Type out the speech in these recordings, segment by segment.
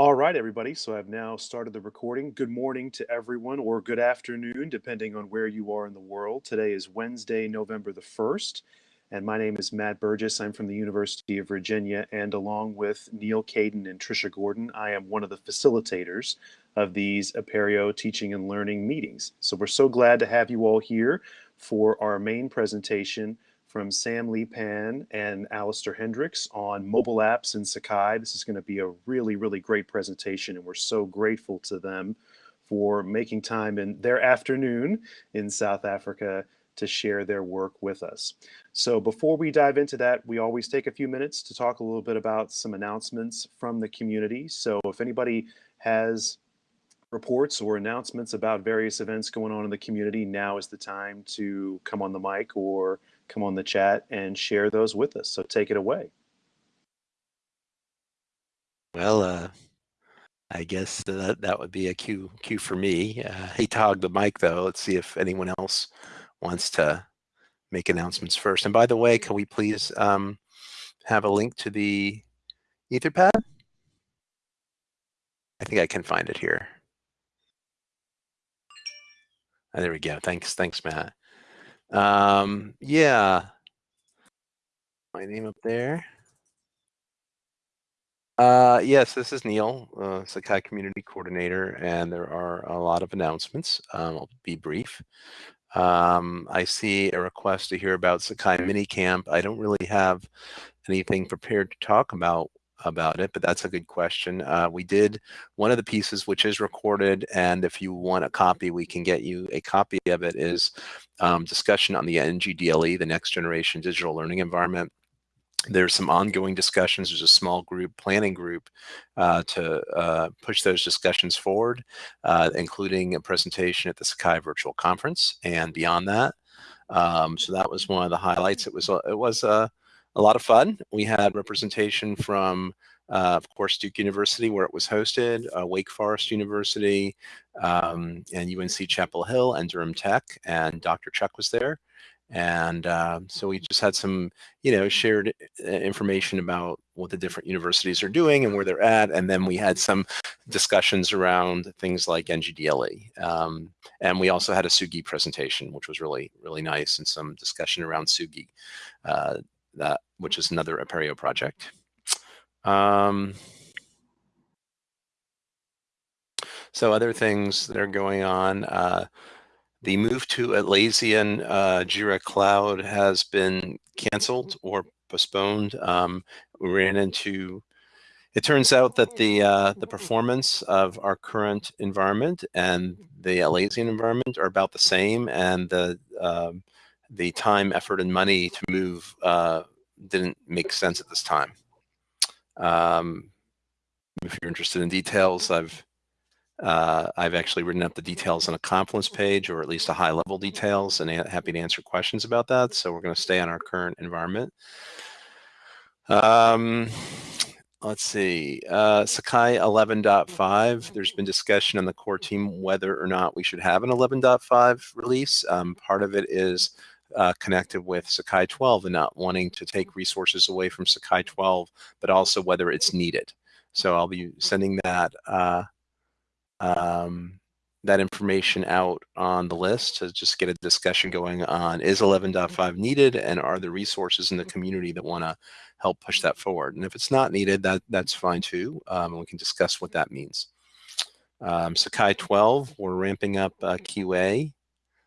All right, everybody. So I've now started the recording. Good morning to everyone, or good afternoon, depending on where you are in the world. Today is Wednesday, November the 1st, and my name is Matt Burgess. I'm from the University of Virginia, and along with Neal Caidin and Trisha Gordon, I am one of the facilitators of these Apereo teaching and learning meetings. So we're so glad to have you all here for our main presentation from Sam Lee Pan and Alistair Hendricks on mobile apps in Sakai. This is going to be a really, really great presentation, and we're so grateful to them for making time in their afternoon in South Africa to share their work with us. So before we dive into that, we always take a few minutes to talk a little bit about some announcements from the community. So if anybody has reports or announcements about various events going on in the community, now is the time to come on the mic or come on the chat and share those with us. So take it away. Well, uh, I guess that that would be a cue cue for me. Uh, hate to hog the mic though. Let's see if anyone else wants to make announcements first. And by the way, can we please um, have a link to the Etherpad? I think I can find it here. Oh, there we go. Thanks, thanks, Matt. Um, yeah. My name up there. Uh, yes, this is Neal, uh, Sakai Community Coordinator, and there are a lot of announcements. Um, I'll be brief. Um, I see a request to hear about Sakai Mini Camp. I don't really have anything prepared to talk about about it, but that's a good question. Uh, we did one of the pieces which is recorded, and if you want a copy, we can get you a copy of it, is um, discussion on the NGDLE, the Next Generation Digital Learning Environment. There's some ongoing discussions. There's a small group, planning group, uh, to uh, push those discussions forward, uh, including a presentation at the Sakai Virtual Conference and beyond that. Um, so that was one of the highlights. It was it was a a lot of fun. We had representation from, uh, of course, Duke University, where it was hosted, uh, Wake Forest University, um, and UNC Chapel Hill, and Durham Tech, and Dr. Chuck was there. And uh, so we just had some, you know, shared uh, information about what the different universities are doing and where they're at. And then we had some discussions around things like NGDLE. Um, and we also had a Tsugi presentation, which was really, really nice, and some discussion around Tsugi Uh, that which is another Apereo project. Um, so other things that are going on, uh, the move to Atlassian uh, Jira Cloud has been canceled or postponed. Um, we ran into, it turns out that the uh, the performance of our current environment and the Atlassian environment are about the same, and the um, the time, effort, and money to move uh, didn't make sense at this time. Um, if you're interested in details, I've uh, I've actually written up the details on a Confluence page, or at least a high level details, and happy to answer questions about that. So we're going to stay on our current environment. Um, let's see, uh, Sakai 11.5, there's been discussion on the core team whether or not we should have an 11.5 release. Um, part of it is uh, connected with Sakai 12 and not wanting to take resources away from Sakai 12, but also whether it's needed. So I'll be sending that uh, um, that information out on the list to just get a discussion going on is 11.5 needed and are there resources in the community that want to help push that forward. And if it's not needed, that that's fine too. Um, we can discuss what that means. Um, Sakai 12, we're ramping up uh, QA.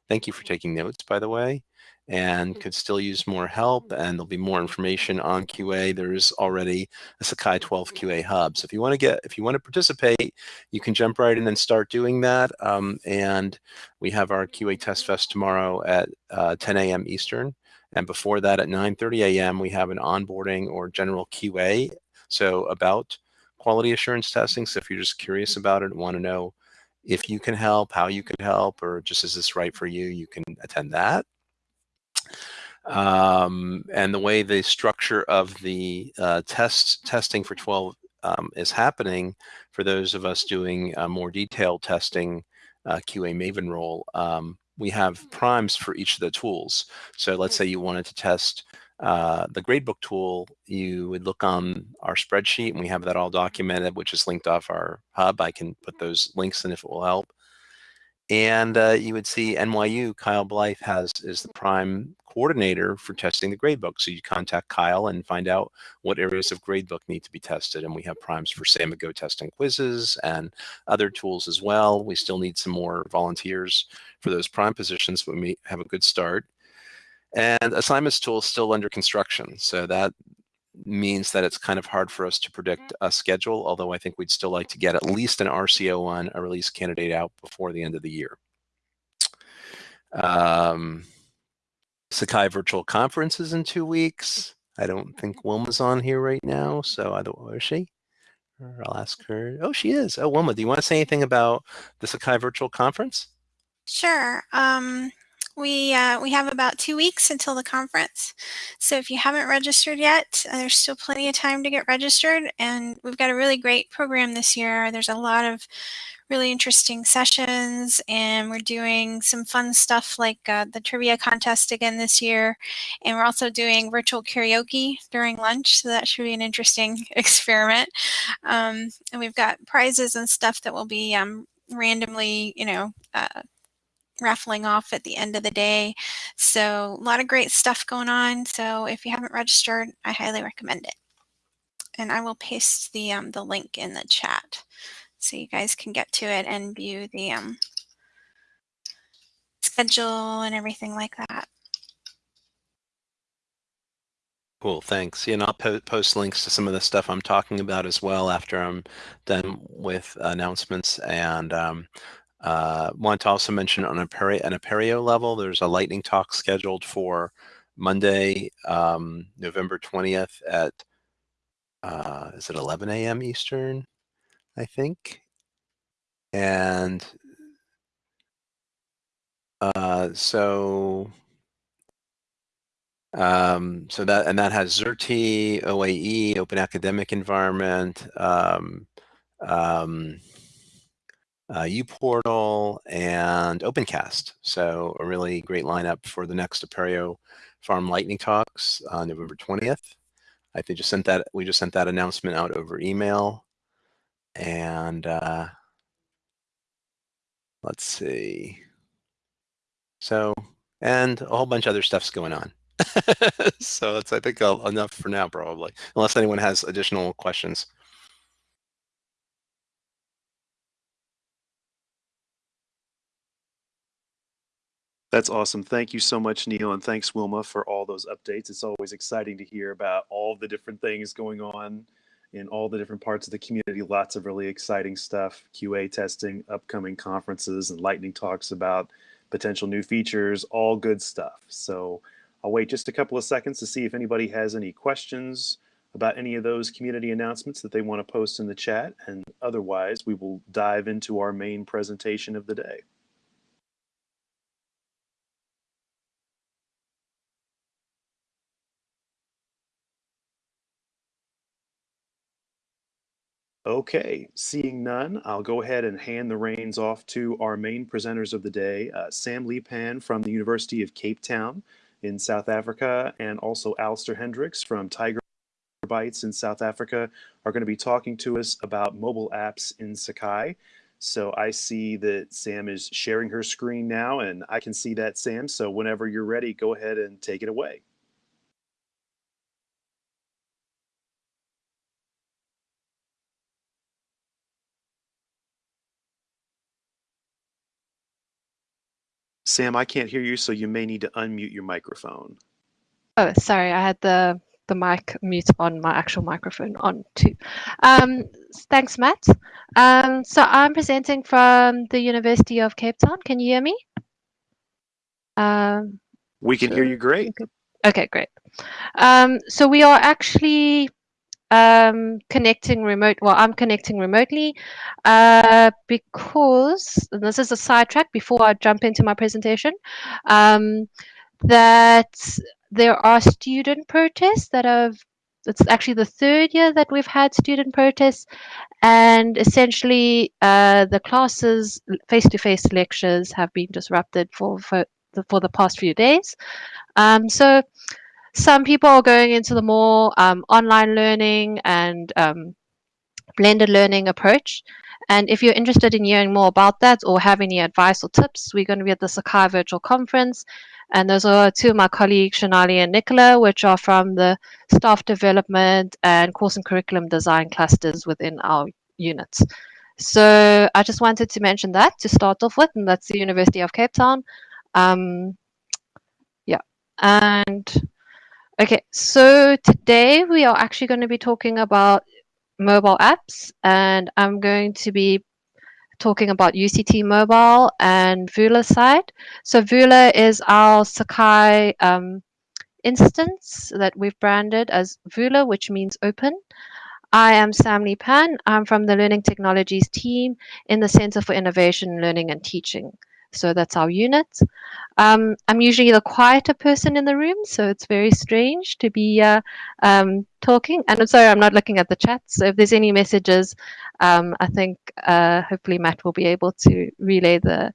Thank you for taking notes, by the way and could still use more help and there'll be more information on QA. There's already a Sakai 12 QA hub. So if you want to get, if you want to participate, you can jump right in and start doing that. Um, and we have our QA test fest tomorrow at uh, 10 a.m. Eastern. And before that at 9.30 a.m. we have an onboarding or general QA. So about quality assurance testing. So if you're just curious about it and want to know if you can help, how you can help, or just is this right for you, you can attend that. Um, and the way the structure of the uh, test testing for 12 um, is happening for those of us doing uh, more detailed testing uh, QA Maven role, um, we have primes for each of the tools. So let's say you wanted to test uh, the gradebook tool, you would look on our spreadsheet and we have that all documented, which is linked off our hub. I can put those links in if it will help. And uh, you would see NYU, Kyle Blythe has is the prime coordinator for testing the gradebook. So you contact Kyle and find out what areas of gradebook need to be tested. And we have primes for Samigo testing quizzes and other tools as well. We still need some more volunteers for those prime positions, but we have a good start. And assignments tool is still under construction. So that means that it's kind of hard for us to predict a schedule, although I think we'd still like to get at least an RCO1, a release candidate out before the end of the year. Um, Sakai Virtual Conferences in two weeks. I don't think Wilma's on here right now, so either where is she? Or I'll ask her. Oh, she is. Oh, Wilma, do you want to say anything about the Sakai Virtual Conference? Sure. Um, we, uh, we have about two weeks until the conference. So if you haven't registered yet, uh, there's still plenty of time to get registered. And we've got a really great program this year. There's a lot of really interesting sessions and we're doing some fun stuff like uh, the trivia contest again this year. And we're also doing virtual karaoke during lunch. So that should be an interesting experiment. Um, and we've got prizes and stuff that will be um, randomly, you know, uh, raffling off at the end of the day. So a lot of great stuff going on. So if you haven't registered, I highly recommend it. And I will paste the, um, the link in the chat so you guys can get to it and view the um, schedule and everything like that. Cool, thanks. Yeah, and I'll po post links to some of the stuff I'm talking about as well after I'm done with announcements. And um, uh, want to also mention on an Apereo level, there's a lightning talk scheduled for Monday, um, November 20th at, uh, is it 11 a.m. Eastern, I think? And uh, so um, so that and that has Xerte, OAE, Open Academic Environment, um, um, uh, uPortal, and OpenCast. So a really great lineup for the next Apereo Farm Lightning Talks on November 20th. I think just sent that we just sent that announcement out over email, and uh, let's see. So and a whole bunch of other stuff's going on. so that's I think enough for now, probably, unless anyone has additional questions. That's awesome. Thank you so much, Neal, and thanks, Wilma, for all those updates. It's always exciting to hear about all the different things going on in all the different parts of the community. Lots of really exciting stuff, QA testing, upcoming conferences, and lightning talks about potential new features, all good stuff. So I'll wait just a couple of seconds to see if anybody has any questions about any of those community announcements that they want to post in the chat. And otherwise, we will dive into our main presentation of the day. Okay, seeing none, I'll go ahead and hand the reins off to our main presenters of the day, uh, Sam Pan from the University of Cape Town in South Africa, and also Alistair Hendricks from Tiger Bytes in South Africa are going to be talking to us about mobile apps in Sakai. So I see that Sam is sharing her screen now, and I can see that, Sam. So whenever you're ready, go ahead and take it away. Sam, I can't hear you, so you may need to unmute your microphone. Oh, sorry, I had the the mic mute on my actual microphone on too. Um, thanks, Matt. Um, so I'm presenting from the University of Cape Town. Can you hear me? Um, we can hear you great. Okay, great. Um, so we are actually um, connecting remote. Well, I'm connecting remotely uh, because this is a sidetrack before I jump into my presentation. Um, that there are student protests that have. It's actually the third year that we've had student protests, and essentially uh, the classes, face-to-face -face lectures, have been disrupted for for the, for the past few days. Um, so some people are going into the more um, online learning and um, blended learning approach. And if you're interested in hearing more about that or have any advice or tips, we're going to be at the Sakai Virtual Conference. And those are two of my colleagues, Shanali and Nicola, which are from the staff development and course and curriculum design clusters within our units. So I just wanted to mention that to start off with, and that's the University of Cape Town. Um, yeah, and okay, so today we are actually going to be talking about mobile apps, and I'm going to be talking about UCT Mobile and Vula side. So Vula is our Sakai um, instance that we've branded as Vula, which means open. I am Sam Lee Pan. I'm from the Learning Technologies team in the Center for Innovation, Learning and Teaching. So that's our unit. Um, I'm usually the quieter person in the room, so it's very strange to be uh, um, talking. And I'm sorry, I'm not looking at the chat. So if there's any messages, um, I think uh, hopefully Matt will be able to relay the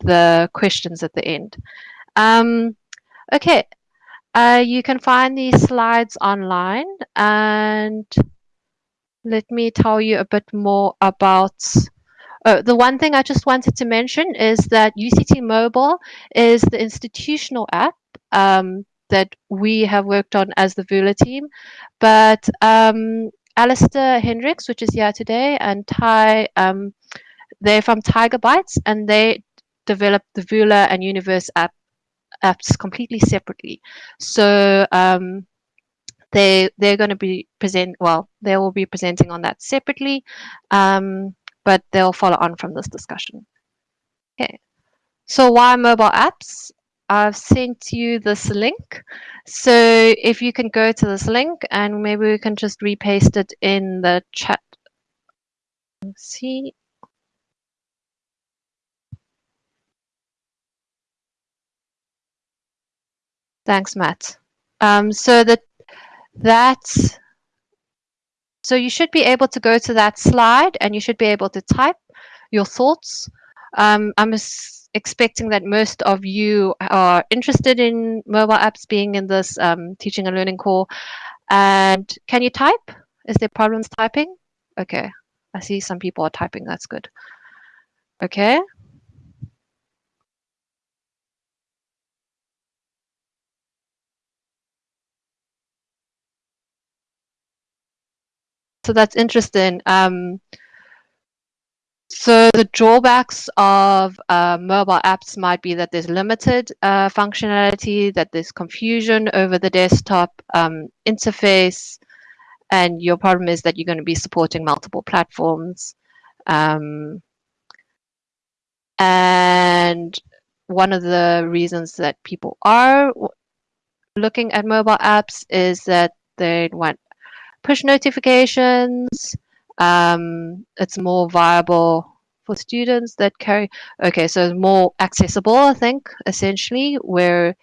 the questions at the end. Um, okay, uh, you can find these slides online, and let me tell you a bit more about uh, the one thing I just wanted to mention is that UCT Mobile is the institutional app um, that we have worked on as the Vula team. But um, Alistair Hendricks, which is here today, and Ty, um, they're from Tiger Bytes, and they developed the Vula and Universe app apps completely separately. So um, they they're going to be present. Well, they will be presenting on that separately. Um, but they'll follow on from this discussion. Okay, so why mobile apps? I've sent you this link. So if you can go to this link and maybe we can just repaste it in the chat. Let's see. Thanks, Matt. Um, so that that's so you should be able to go to that slide and you should be able to type your thoughts. Um, I'm expecting that most of you are interested in mobile apps being in this um, teaching and learning core. And can you type? Is there problems typing? Okay, I see some people are typing. That's good. Okay. So that's interesting. Um, so the drawbacks of uh, mobile apps might be that there's limited uh, functionality, that there's confusion over the desktop um, interface, and your problem is that you're going to be supporting multiple platforms. Um, and one of the reasons that people are looking at mobile apps is that they want push notifications. Um, it's more viable for students that carry. Okay, so more accessible, I think, essentially, where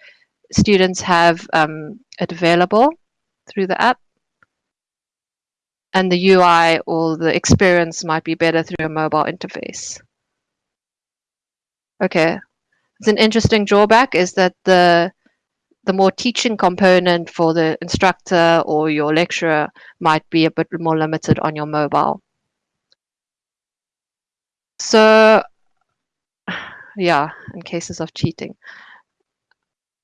students have um, it available through the app. And the UI or the experience might be better through a mobile interface. Okay, it's an interesting drawback is that the the more teaching component for the instructor or your lecturer might be a bit more limited on your mobile. So, yeah, in cases of cheating.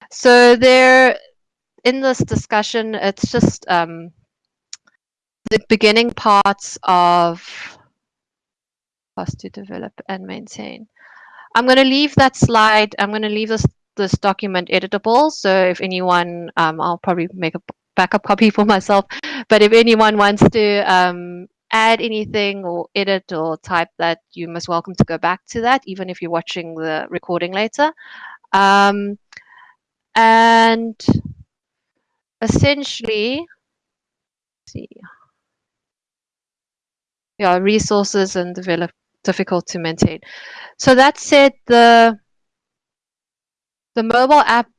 So there, in this discussion, it's just um, the beginning parts of us to develop and maintain. I'm going to leave that slide. I'm going to leave this this document editable. So if anyone, um, I'll probably make a backup copy for myself. But if anyone wants to um, add anything or edit or type that, you must welcome to go back to that, even if you're watching the recording later. Um, and essentially, see, yeah, resources and develop difficult to maintain. So that said, the the mobile app,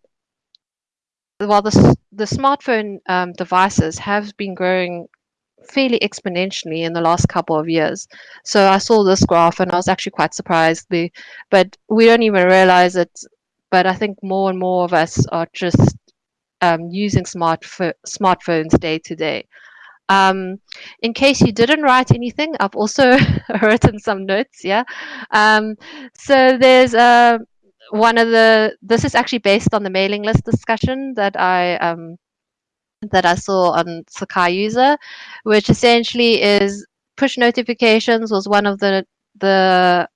while the, the smartphone um, devices have been growing fairly exponentially in the last couple of years. So I saw this graph and I was actually quite surprised. We, but we don't even realize it. But I think more and more of us are just um, using smartphones day to day. Um, in case you didn't write anything, I've also written some notes. Yeah. Um, so there's a one of the. This is actually based on the mailing list discussion that I um, that I saw on Sakai user, which essentially is push notifications was one of the the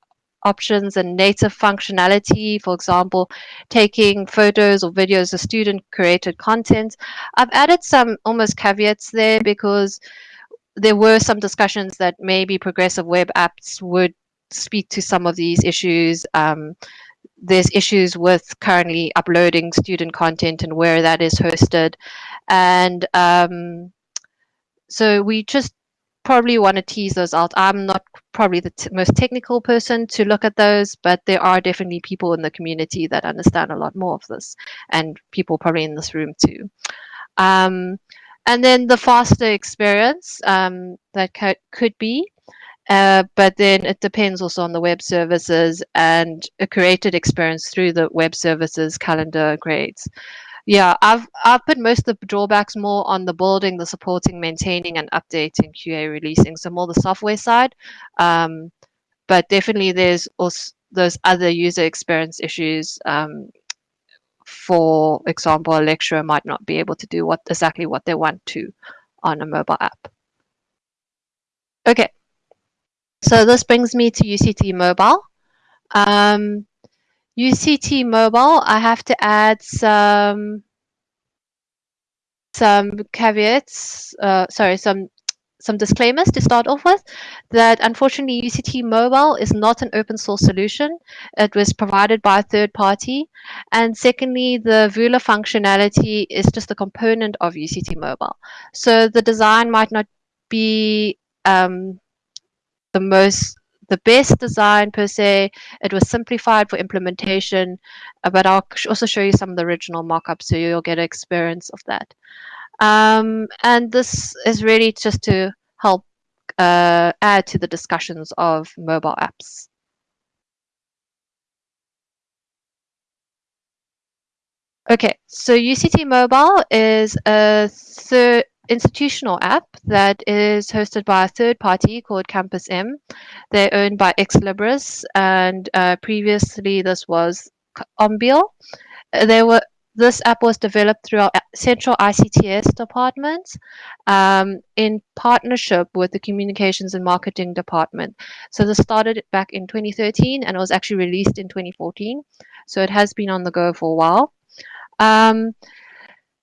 options and native functionality, for example, taking photos or videos of student created content. I've added some almost caveats there because there were some discussions that maybe progressive web apps would speak to some of these issues. Um, there's issues with currently uploading student content and where that is hosted. And um, so we just probably want to tease those out. I'm not probably the most technical person to look at those, but there are definitely people in the community that understand a lot more of this, and people probably in this room too. Um, and then the faster experience um, that co- could be, uh, but then it depends also on the web services and a created experience through the web services calendar grades. Yeah, I've I've put most of the drawbacks more on the building, the supporting, maintaining, and updating QA releasing. So more the software side, um, but definitely there's also those other user experience issues. Um, for example, a lecturer might not be able to do what exactly what they want to on a mobile app. Okay, so this brings me to UCT Mobile. Um, UCT Mobile, I have to add some some caveats, uh, sorry, some some disclaimers to start off with that unfortunately UCT Mobile is not an open source solution. It was provided by a third party. And secondly, the Vula functionality is just a component of UCT Mobile. So the design might not be um, the most the best design per se. It was simplified for implementation, uh, but I'll also show you some of the original mockups so you'll get an experience of that. Um, and this is really just to help uh, add to the discussions of mobile apps. Okay, so UCT Mobile is a third institutional app that is hosted by a third party called Campus M. They're owned by Ex Libris, and uh, previously this was Ombiel. They were this app was developed through our central ICTS department um, in partnership with the communications and marketing department. So this started back in 2013 and it was actually released in 2014. So it has been on the go for a while. Um,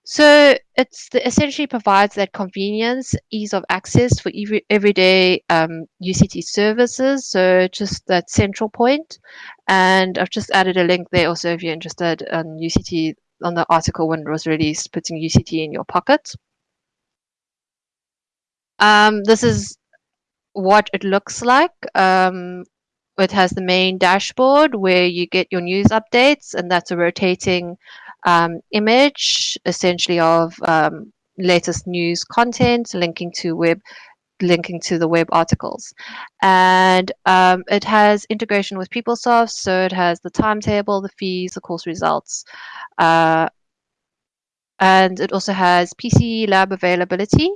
so it's the, essentially provides that convenience, ease of access for every, everyday um, UCT services. So just that central point. And I've just added a link there also if you're interested on UCT on the article when it was released, putting UCT in your pocket. Um, this is what it looks like. Um, it has the main dashboard where you get your news updates, and that's a rotating um, image essentially of um, latest news content linking to web linking to the web articles. And um, it has integration with PeopleSoft so it has the timetable the fees the course results uh, and it also has PC lab availability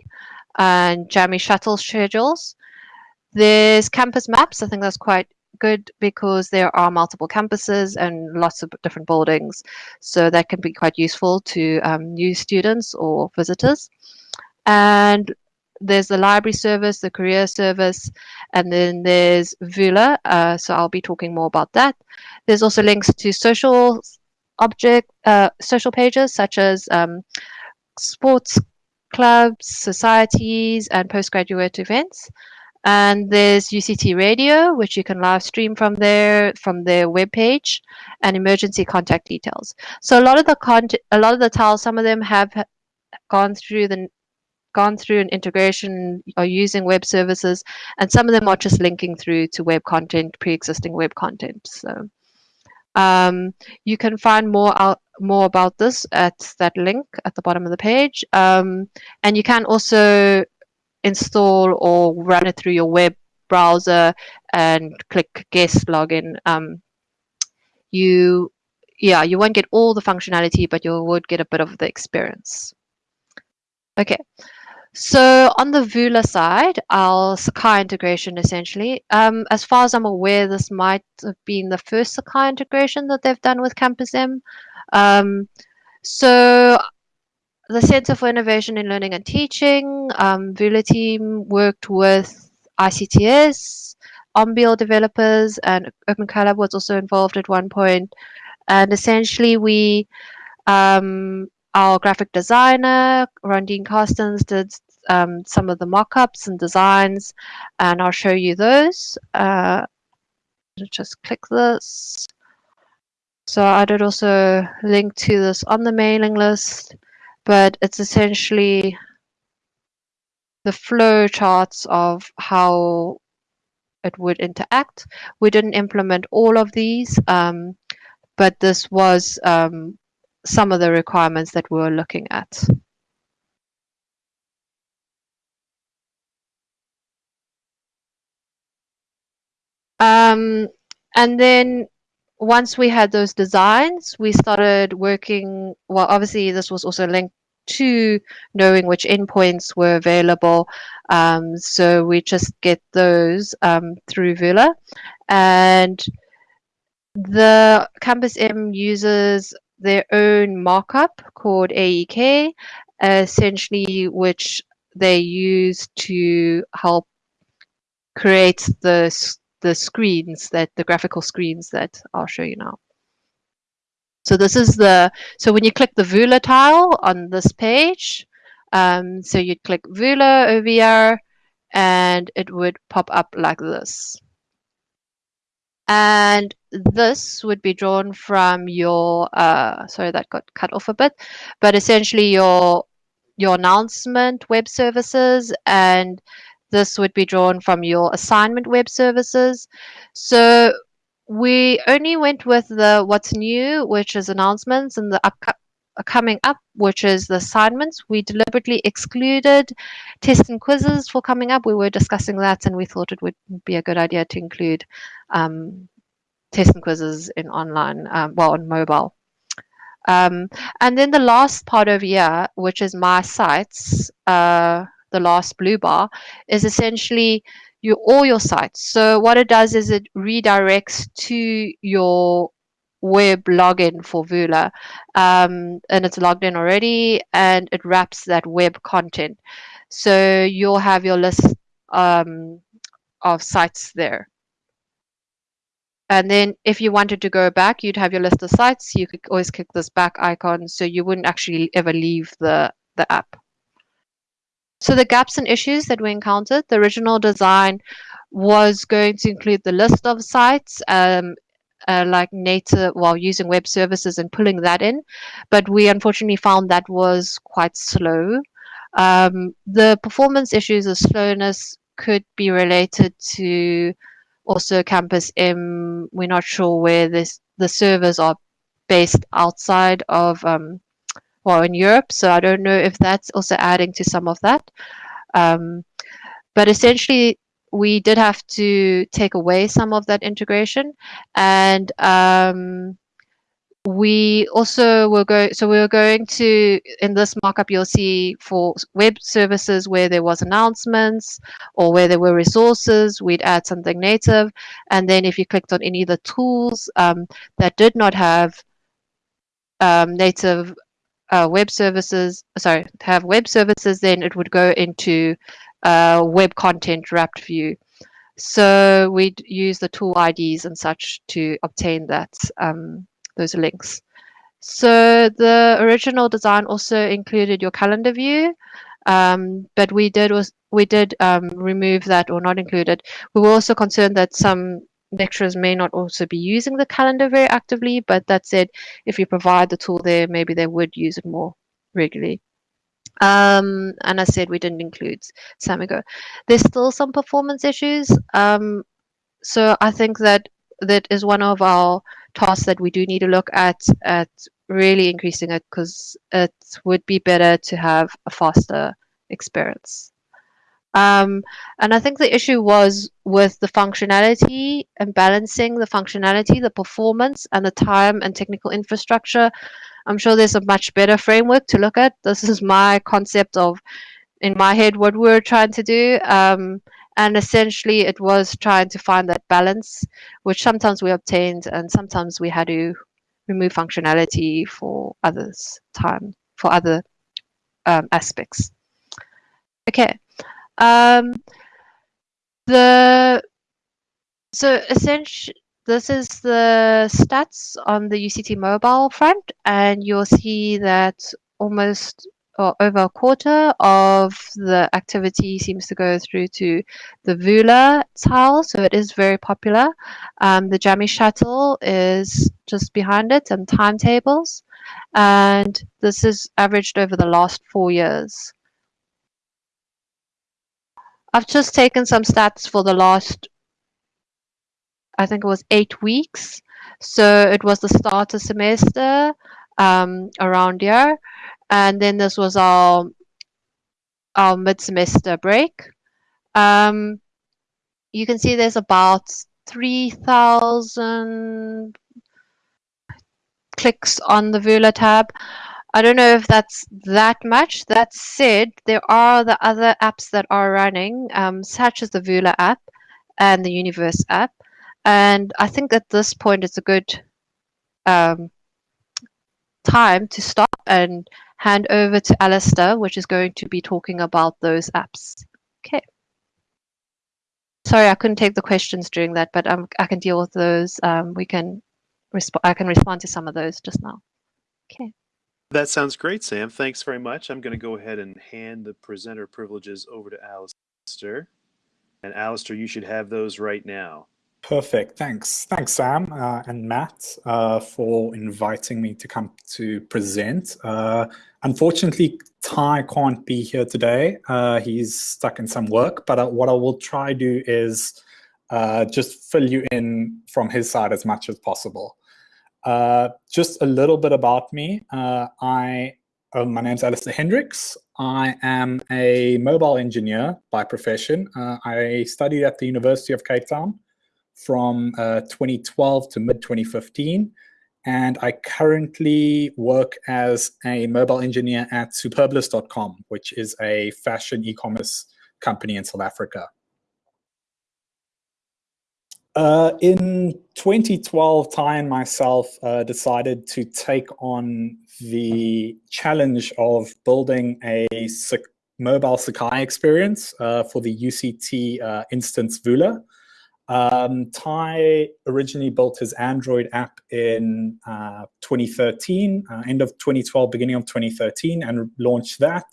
and Jammie shuttle schedules. There's campus maps I think that's quite good because there are multiple campuses and lots of different buildings. So that can be quite useful to um, new students or visitors. And there's the library service, the career service, and then there's Vula. Uh, so I'll be talking more about that. There's also links to social object, uh, social pages such as um, sports clubs, societies, and postgraduate events. And there's UCT Radio, which you can live stream from there, from their webpage, and emergency contact details. So a lot of the content, a lot of the tiles, some of them have gone through the gone through an integration or using web services, and some of them are just linking through to web content, pre-existing web content. So um, you can find more out more about this at that link at the bottom of the page, um, and you can also install or run it through your web browser and click guest login, um, you yeah, you won't get all the functionality, but you would get a bit of the experience. Okay, so on the Vula side, our Sakai integration essentially, um, as far as I'm aware, this might have been the first Sakai integration that they've done with Campus M. Um, so the Center for Innovation in Learning and Teaching, um, Vula team worked with ICTS, oMbiel developers, and Open Collab was also involved at one point. And essentially, we um, our graphic designer, Rondine Carstens, did um, some of the mock-ups and designs, and I'll show you those. Uh, just click this. So I did also link to this on the mailing list, but it's essentially the flow charts of how it would interact. We didn't implement all of these, um, but this was um, some of the requirements that we were looking at. Um, and then once we had those designs, we started working. Well, obviously, this was also linked to knowing which endpoints were available. Um, so we just get those um, through Vula. And the Campus M uses their own markup called AEK, essentially, which they use to help create the the screens that the graphical screens that I'll show you now. So this is the, so when you click the Vula tile on this page, um, so you'd click Vula here and it would pop up like this. And this would be drawn from your, uh, sorry, that got cut off a bit, but essentially your, your announcement web services and this would be drawn from your assignment web services. So we only went with the what's new, which is announcements, and the up, coming up, which is the assignments. We deliberately excluded tests and quizzes for coming up. We were discussing that, and we thought it would be a good idea to include um, tests and quizzes in online, um, well, on mobile. Um, and then the last part over here, which is my sites, uh, the last blue bar, is essentially your all your sites. So what it does is it redirects to your web login for Vula, um, and it's logged in already, and it wraps that web content. So you'll have your list um, of sites there. And then if you wanted to go back, you'd have your list of sites. You could always click this back icon, so you wouldn't actually ever leave the, the app. So the gaps and issues that we encountered, the original design was going to include the list of sites, um, uh, like native, while well, using web services and pulling that in. But we unfortunately found that was quite slow. Um, the performance issues of slowness could be related to also Campus M. We're not sure where this the servers are based outside of um, well in Europe. So I don't know if that's also adding to some of that. Um, but essentially, we did have to take away some of that integration, and um, we also were going. So we were going to in this markup, you'll see for web services where there was announcements or where there were resources, we'd add something native, and then if you clicked on any of the tools um, that did not have um, native uh, web services, sorry, have web services, then it would go into uh, web content wrapped view. So we'd use the tool IDs and such to obtain that um, those links. So the original design also included your calendar view, um, but we did was we did um, remove that or not include it. We were also concerned that some lecturers may not also be using the calendar very actively, but that said, if you provide the tool there, maybe they would use it more regularly. Um, and I said we didn't include Samigo. There's still some performance issues. Um, so I think that that is one of our tasks that we do need to look at at really increasing it because it would be better to have a faster experience. Um, and I think the issue was with the functionality and balancing the functionality, the performance, and the time and technical infrastructure. I'm sure there's a much better framework to look at. This is my concept of, in my head, what we're trying to do. Um, and essentially, it was trying to find that balance, which sometimes we obtained, and sometimes we had to remove functionality for others' time, for other um, aspects. Okay. Um, the so essentially, this is the stats on the UCT mobile front, and you'll see that almost or over a quarter of the activity seems to go through to the Vula tile, so it is very popular. Um, the Jammie shuttle is just behind it, and timetables, and this is averaged over the last four years. I've just taken some stats for the last, I think it was eight weeks. So it was the start of semester um, around here. And then this was our, our mid-semester break. Um, you can see there's about 3,000 clicks on the Vula tab. I don't know if that's that much. That said, there are the other apps that are running, um, such as the Vula app and the Universe app. And I think at this point it's a good um, time to stop and hand over to Alistair, which is going to be talking about those apps. Okay. Sorry, I couldn't take the questions during that, but um, I can deal with those. Um, we can I can respond to some of those just now. Okay. That sounds great, Sam. Thanks very much. I'm going to go ahead and hand the presenter privileges over to Alistair. And Alistair, you should have those right now. Perfect. Thanks. Thanks, Sam uh, and Matt, uh, for inviting me to come to present. Uh, unfortunately, Ty can't be here today. Uh, he's stuck in some work, but uh, what I will try to do is uh, just fill you in from his side as much as possible. Uh, just a little bit about me. Uh, I, uh, my name's Alistair Hendricks. I am a mobile engineer by profession. Uh, I studied at the University of Cape Town from uh, 2012 to mid-2015. And I currently work as a mobile engineer at superbalist.com, which is a fashion e-commerce company in South Africa. Uh, in 2012, Ty and myself uh, decided to take on the challenge of building a mobile Sakai experience uh, for the UCT uh, instance Vula. Um, Ty originally built his Android app in uh, 2013, uh, end of 2012, beginning of 2013, and launched that.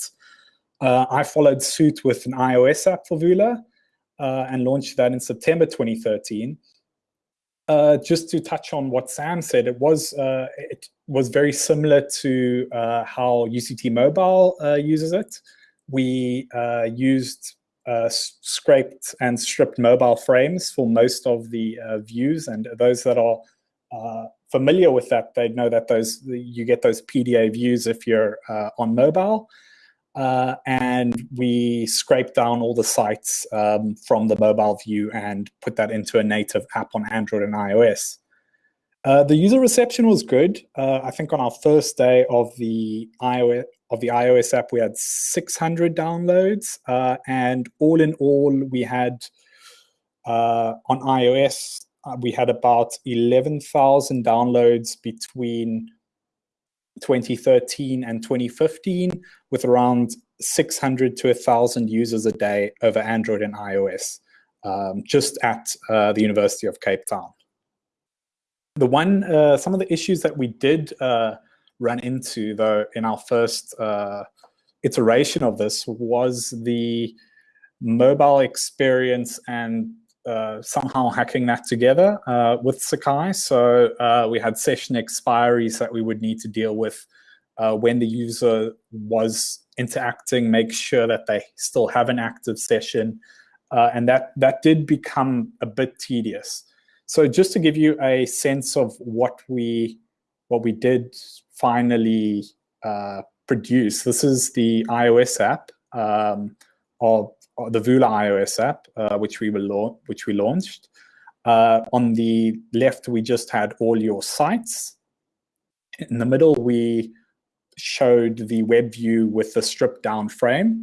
I followed suit with an iOS app for Vula uh, and launched that in September 2013. Uh, just to touch on what Sam said, it was uh, it was very similar to uh, how UCT Mobile uh, uses it. We uh, used scraped and stripped mobile frames for most of the views, and those that are familiar with that, they know that those you get those PDA views if you're on mobile. Uh, and we scraped down all the sites um, from the mobile view and put that into a native app on Android and iOS. Uh, the user reception was good. Uh, I think on our first day of the iOS of the iOS app, we had 600 downloads, uh, and all in all, we had uh, on iOS uh, we had about 11,000 downloads between 2013 and 2015 with around 600 to 1,000 users a day over Android and iOS, um, just at uh, the University of Cape Town. The one, uh, some of the issues that we did uh, run into though in our first uh, iteration of this was the mobile experience and uh, somehow hacking that together uh, with Sakai. So uh, we had session expiries that we would need to deal with uh, when the user was interacting, make sure that they still have an active session. Uh, and that, that did become a bit tedious. So just to give you a sense of what we, what we did finally produce, this is the iOS app um, of the Vula iOS app, uh, which we will which we launched. Uh, on the left, we just had all your sites. In the middle, we showed the web view with the stripped down frame.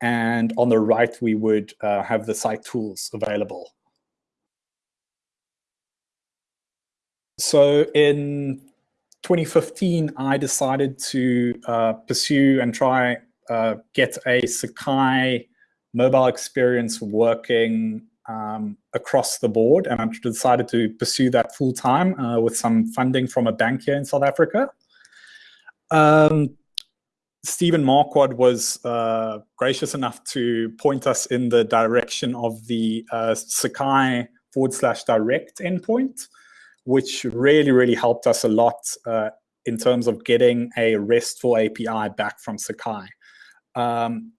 And on the right, we would uh, have the site tools available. So in 2015, I decided to uh, pursue and try uh, get a Sakai mobile experience working um, across the board. And I decided to pursue that full time uh, with some funding from a bank here in South Africa. Um, Stephen Marquard was uh, gracious enough to point us in the direction of the uh, Sakai forward slash direct endpoint, which really, really helped us a lot uh, in terms of getting a RESTful API back from Sakai. Um,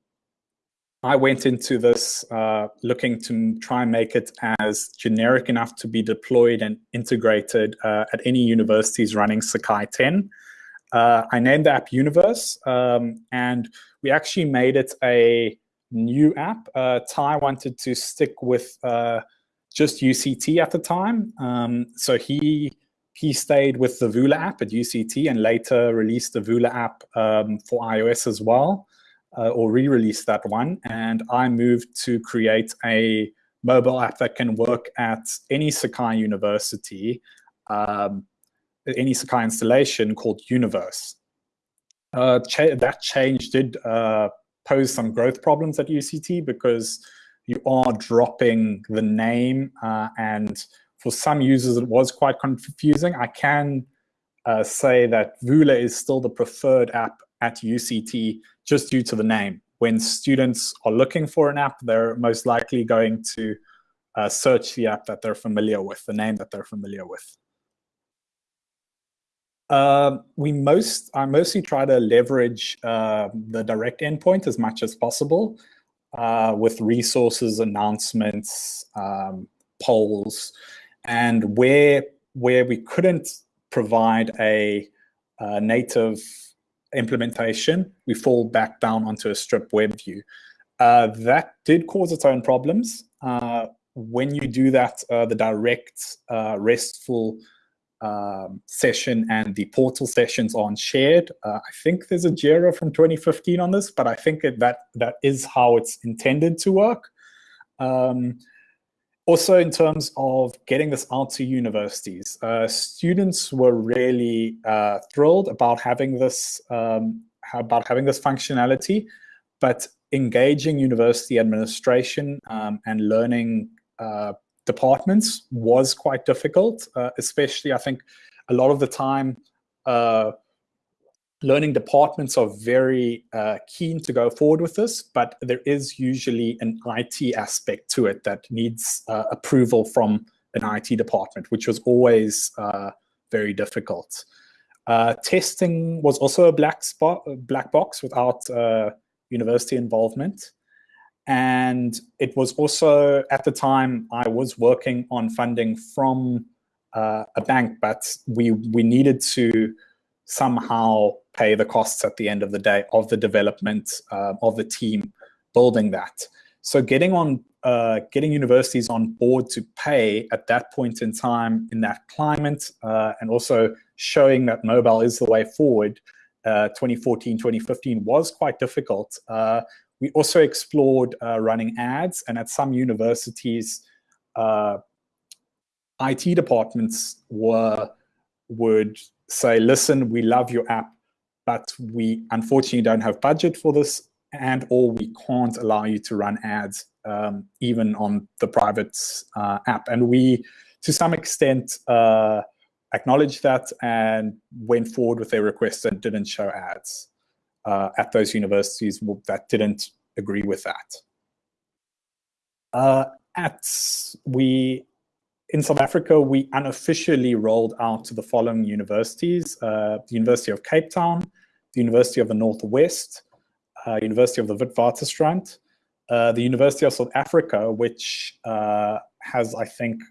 I went into this uh, looking to try and make it as generic enough to be deployed and integrated uh, at any universities running Sakai 10. Uh, I named the app Universe, um, and we actually made it a new app. Uh, Ty wanted to stick with uh, just UCT at the time, um, so he he stayed with the Vula app at UCT and later released the Vula app um, for iOS as well uh, or re-release that one. And I moved to create a mobile app that can work at any Sakai university, um, any Sakai installation called Universe. Uh, cha that change did uh, pose some growth problems at UCT because you are dropping the name uh, and for some users it was quite confusing. I can uh, say that Vula is still the preferred app at UCT just due to the name. When students are looking for an app, they're most likely going to uh, search the app that they're familiar with, the name that they're familiar with. Uh, we most, I mostly try to leverage uh, the direct endpoint as much as possible uh, with resources, announcements, um, polls, and where where we couldn't provide a, a native implementation, we fall back down onto a strip web view. Uh, that did cause its own problems. Uh, when you do that, uh, the direct uh, RESTful um, session and the portal sessions aren't shared. Uh, I think there's a JIRA from 2015 on this, but I think that that is how it's intended to work. Um, also, in terms of getting this out to universities, uh, students were really uh, thrilled about having this um, about having this functionality, but engaging university administration um, and learning uh, departments was quite difficult. Uh, especially, I think a lot of the time uh, learning departments are very uh, keen to go forward with this, but there is usually an IT aspect to it that needs uh, approval from an IT department, which was always uh, very difficult. Uh, testing was also a black spot, black box without uh, university involvement. And it was also, at the time, I was working on funding from uh, a bank, but we, we needed to somehow pay the costs at the end of the day of the development uh, of the team building that. So getting on, uh, getting universities on board to pay at that point in time in that climate, uh, and also showing that mobile is the way forward, uh, 2014, 2015 was quite difficult. Uh, we also explored uh, running ads, and at some universities, IT departments were would say, listen, we love your app, but we unfortunately don't have budget for this and or we can't allow you to run ads um, even on the private uh, app. And we, to some extent, uh, acknowledged that and went forward with their request and didn't show ads uh, at those universities that didn't agree with that. Uh, at we in South Africa, we unofficially rolled out to the following universities, uh, the University of Cape Town, the University of the Northwest, uh, University of the Witwatersrand, uh, the University of South Africa, which uh, has, I think,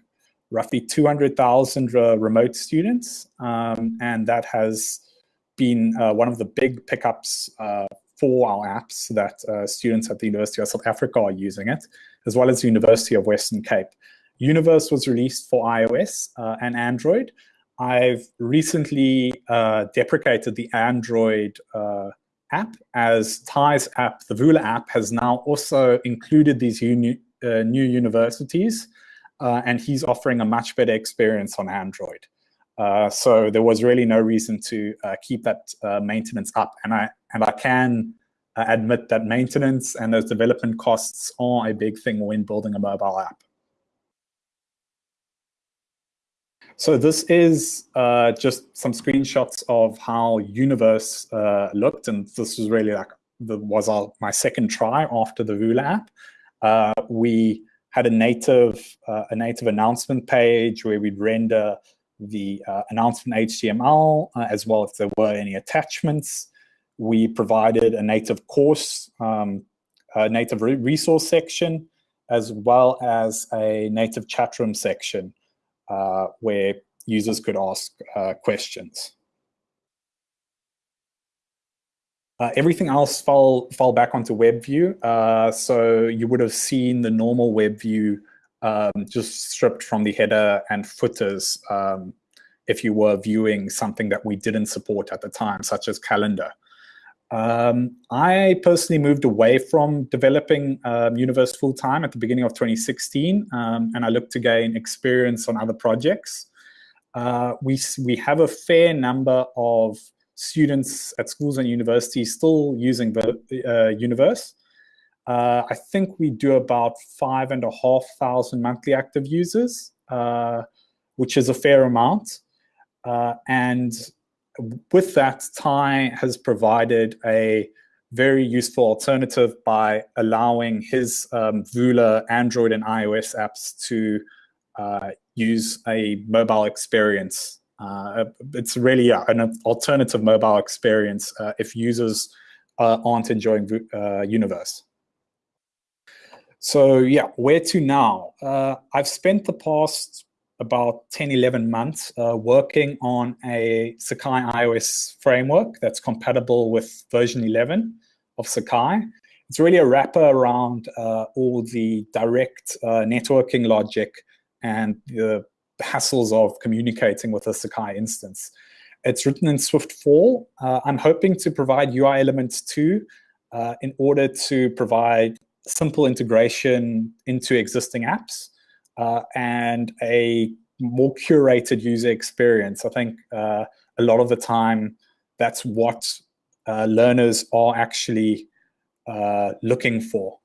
roughly 200,000 uh, remote students. Um, and that has been uh, one of the big pickups for our apps that students at the University of South Africa are using it, as well as the University of Western Cape. Universe was released for iOS uh, and Android. I've recently uh, deprecated the Android uh, app as Ty's app, the Vula app, has now also included these uni uh, new universities, uh, and he's offering a much better experience on Android. Uh, so there was really no reason to keep that maintenance up. And I and I can admit that maintenance and those development costs are a big thing when building a mobile app. So this is uh, just some screenshots of how Universe looked, and this was really like the was our, my second try after the Vula app. we had a native a native announcement page where we'd render the uh, announcement HTML, uh, as well if there were any attachments. We provided a native course, um, a native re resource section, as well as a native chat room section uh, where users could ask uh, questions. Uh, everything else fell, fell back onto WebView. Uh, so you would have seen the normal WebView um, just stripped from the header and footers um, if you were viewing something that we didn't support at the time, such as calendar. Um, I personally moved away from developing um, Universe full-time at the beginning of 2016, um, and I looked to gain experience on other projects. Uh, we, we have a fair number of students at schools and universities still using the uh, Universe. Uh, I think we do about five and a half thousand monthly active users, uh, which is a fair amount. Uh, and with that, Ty has provided a very useful alternative by allowing his um, Vula Android and iOS apps to uh, use a mobile experience. Uh, it's really yeah, an alternative mobile experience uh, if users uh, aren't enjoying Universe. So yeah, where to now? Uh, I've spent the past about 10, 11 months uh, working on a Sakai iOS framework that's compatible with version 11 of Sakai. It's really a wrapper around uh, all the direct uh, networking logic and the hassles of communicating with a Sakai instance. It's written in Swift 4. Uh, I'm hoping to provide UI elements 2 uh, in order to provide simple integration into existing apps uh, and a more curated user experience. I think uh, a lot of the time that's what uh, learners are actually uh, looking for.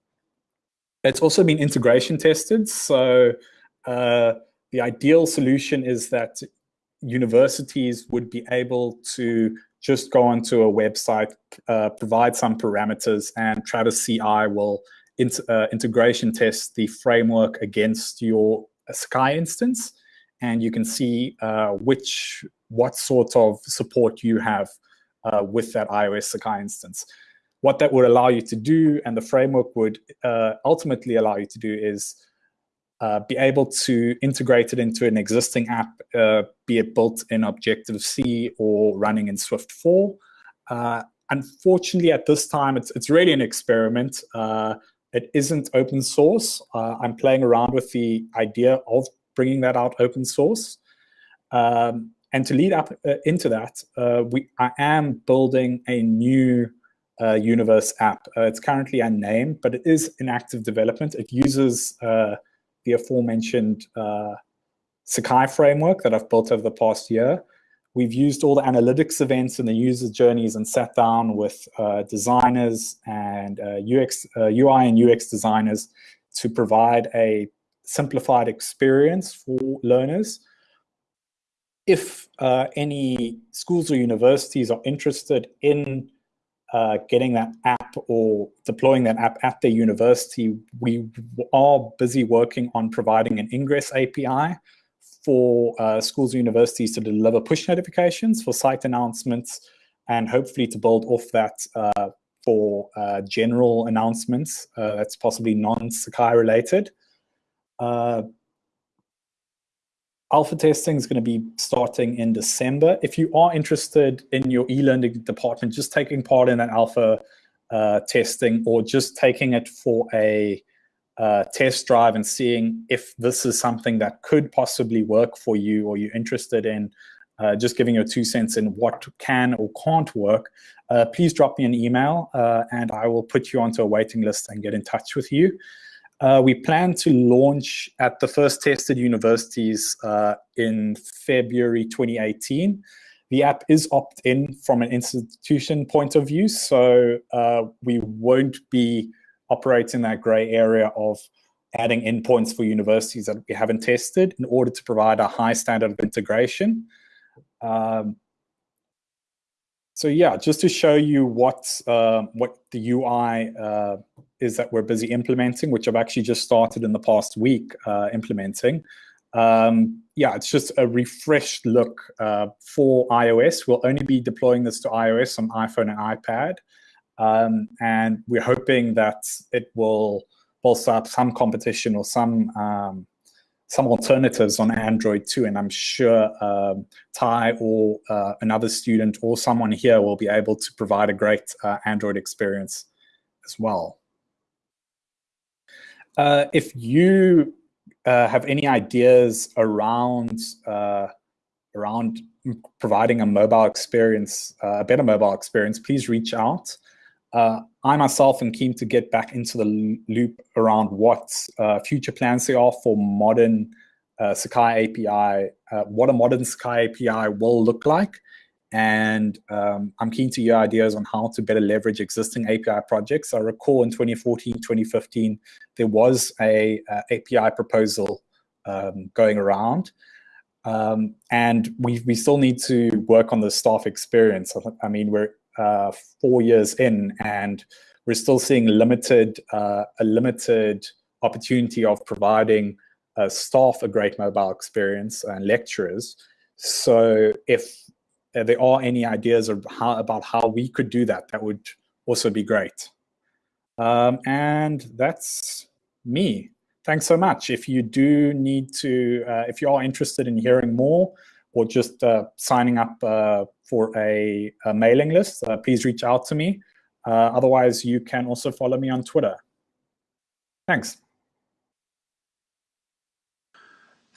It's also been integration tested. So uh, the ideal solution is that universities would be able to just go onto a website, uh, provide some parameters, and Travis CI will uh, integration test the framework against your Sakai instance, and you can see uh, which what sort of support you have uh, with that iOS Sakai instance. What that would allow you to do, and the framework would uh, ultimately allow you to do, is uh, be able to integrate it into an existing app, uh, be it built in Objective-C or running in Swift 4. unfortunately, at this time, it's, it's really an experiment. It isn't open source. Uh, I'm playing around with the idea of bringing that out open source. Um, and to lead up uh, into that, uh, we I am building a new uh, Universe app. Uh, it's currently unnamed, but it is in active development. It uses uh, the aforementioned Sakai framework that I've built over the past year. We've used all the analytics events and the user journeys and sat down with uh, designers and uh, UX, uh, UI and UX designers to provide a simplified experience for learners. If uh, any schools or universities are interested in uh, getting that app or deploying that app at their university, we are busy working on providing an ingress API for uh, schools and universities to deliver push notifications for site announcements and hopefully to build off that uh, for uh, general announcements uh, that's possibly non-Sakai related. Uh, alpha testing is going to be starting in December. If you are interested in your e-learning department, just taking part in an alpha uh, testing or just taking it for a uh, test drive and seeing if this is something that could possibly work for you or you're interested in uh, just giving your two cents in what can or can't work, uh, please drop me an email uh, and I will put you onto a waiting list and get in touch with you. Uh, we plan to launch at the first tested universities uh, in February 2018. The app is opt-in from an institution point of view, so uh, we won't be operating that gray area of adding endpoints for universities that we haven't tested in order to provide a high standard of integration. Um, so yeah, just to show you what uh, what the UI uh, is that we're busy implementing, which I've actually just started in the past week uh, implementing. Um, yeah, it's just a refreshed look uh, for iOS. We'll only be deploying this to iOS on iPhone and iPad. Um, and we're hoping that it will bolster up some competition or some um, some alternatives on Android too. And I'm sure um, Ty or uh, another student or someone here will be able to provide a great uh, Android experience as well. Uh, if you uh, have any ideas around uh, around providing a mobile experience, uh, a better mobile experience, please reach out. Uh, I myself am keen to get back into the loop around what uh, future plans there are for modern uh, Sakai API, what a modern Sakai API will look like, and um, I'm keen to hear ideas on how to better leverage existing API projects. I recall in 2014, 2015, there was a, a API proposal um, going around. Um, and we, we still need to work on the staff experience. I mean, we're uh, four years in and we're still seeing limited, uh, a limited opportunity of providing uh, staff a great mobile experience and lecturers. So if there are any ideas how, about how we could do that, that would also be great. Um, and that's me. Thanks so much. If you do need to, uh, if you are interested in hearing more or just uh, signing up uh, for a, a, mailing list, uh, please reach out to me. Otherwise, you can also follow me on Twitter. Thanks.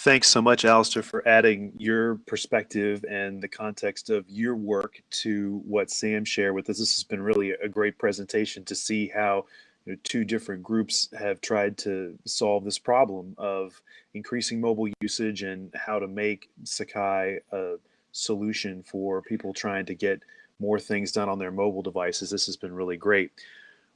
Thanks so much, Alistair, for adding your perspective and the context of your work to what Sam shared with us. This has been really a great presentation to see how you know, two different groups have tried to solve this problem of increasing mobile usage and how to make Sakai a solution for people trying to get more things done on their mobile devices. This has been really great.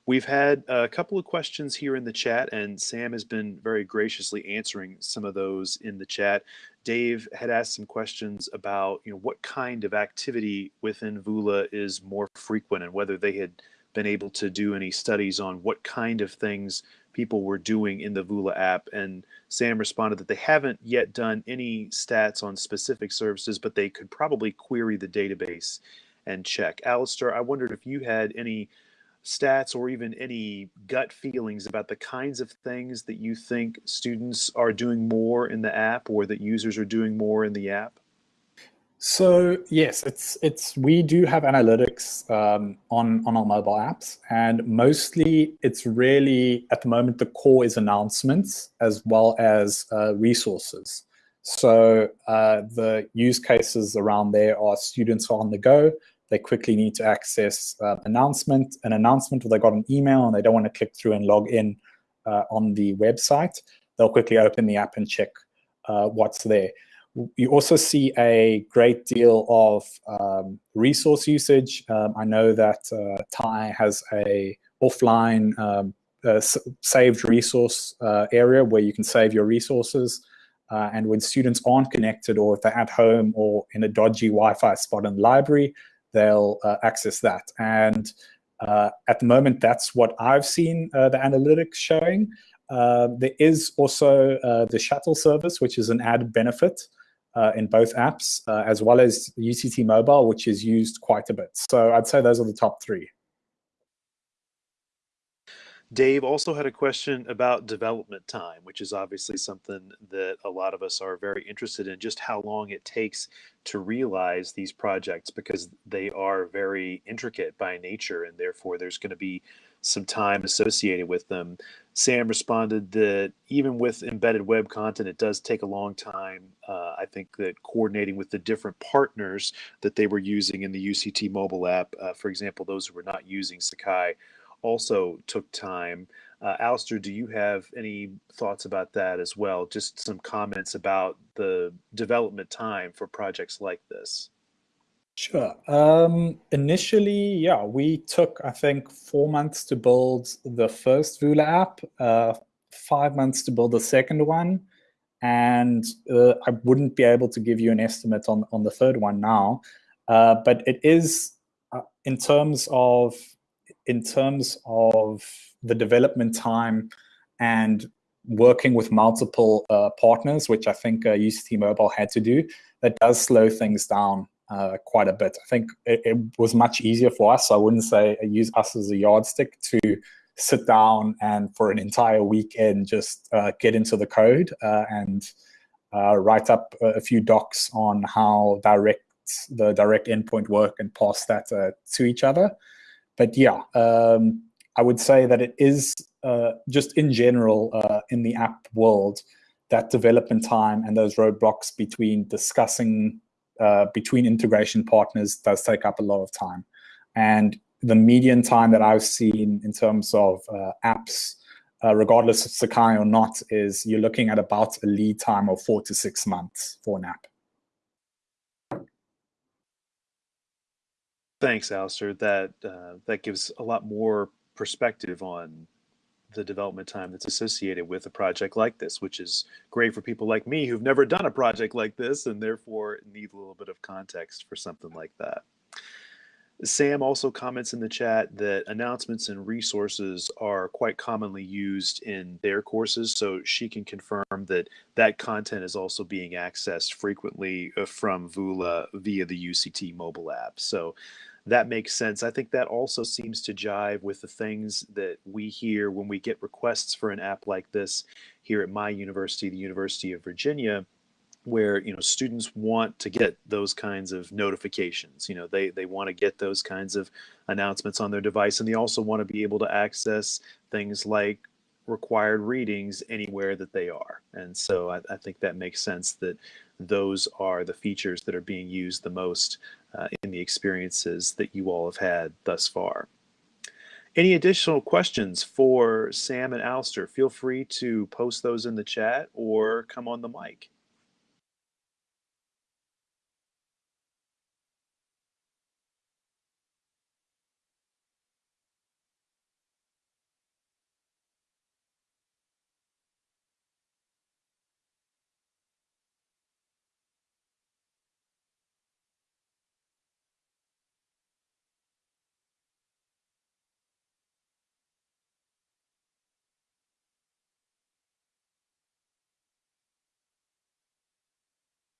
We've had a couple of questions here in the chat, and Sam has been very graciously answering some of those in the chat. Dave had asked some questions about, you know, what kind of activity within Vula is more frequent, and whether they had been able to do any studies on what kind of things people were doing in the Vula app. And Sam responded that they haven't yet done any stats on specific services, but they could probably query the database and check. Alistair, I wondered if you had any stats or even any gut feelings about the kinds of things that you think students are doing more in the app or that users are doing more in the app? So yes, it's it's we do have analytics um, on on our mobile apps, and mostly it's really at the moment the core is announcements as well as uh, resources. So uh, the use cases around there are students are on the go, they quickly need to access uh, announcement, an announcement, or they got an email and they don't want to click through and log in uh, on the website, they'll quickly open the app and check uh, what's there. You also see a great deal of um, resource usage. Um, I know that uh, Ty has a offline um, saved resource uh, area where you can save your resources. Uh, and when students aren't connected or if they're at home or in a dodgy Wi-Fi spot in the library, they'll uh, access that. And uh, at the moment, that's what I've seen the analytics showing. There is also the shuttle service, which is an added benefit uh, in both apps, as well as UCT Mobile, which is used quite a bit. So I'd say those are the top three. Dave also had a question about development time, which is obviously something that a lot of us are very interested in, just how long it takes to realize these projects because they are very intricate by nature and therefore there's going to be some time associated with them. Sam responded that even with embedded web content, it does take a long time. Uh, I think that coordinating with the different partners that they were using in the UCT mobile app, uh, for example, those who were not using Sakai, also took time. Uh, Alistair, do you have any thoughts about that as well? Just some comments about the development time for projects like this. Sure. Um, initially, yeah, we took, I think, four months to build the first Vula app, uh, five months to build the second one, and uh, I wouldn't be able to give you an estimate on, on the third one now. Uh, but it is, uh, in terms of in terms of the development time and working with multiple uh, partners, which I think uh, UCT Mobile had to do, that does slow things down uh, quite a bit. I think it, it, was much easier for us. I wouldn't say use us as a yardstick to sit down and for an entire weekend just uh, get into the code uh, and uh, write up a few docs on how direct the direct endpoint work and pass that to each other but yeah, um, I would say that it is uh, just in general uh, in the app world that development time and those roadblocks between discussing uh, between integration partners does take up a lot of time. And the median time that I've seen in terms of uh, apps, uh, regardless of Sakai or not, is you're looking at about a lead time of four to six months for an app. Thanks, Alistair. That uh, that gives a lot more perspective on the development time that's associated with a project like this, which is great for people like me who've never done a project like this and therefore need a little bit of context for something like that. Sam also comments in the chat that announcements and resources are quite commonly used in their courses, so she can confirm that that content is also being accessed frequently uh, from Vula via the UCT mobile app. So that makes sense. I think that also seems to jive with the things that we hear when we get requests for an app like this here at my university, the University of Virginia where you know students want to get those kinds of notifications you know they they want to get those kinds of announcements on their device and they also want to be able to access things like required readings anywhere that they are and so I, I think that makes sense that those are the features that are being used the most uh, in the experiences that you all have had thus far any additional questions for Sam and Alistair? Feel free to post those in the chat or come on the mic.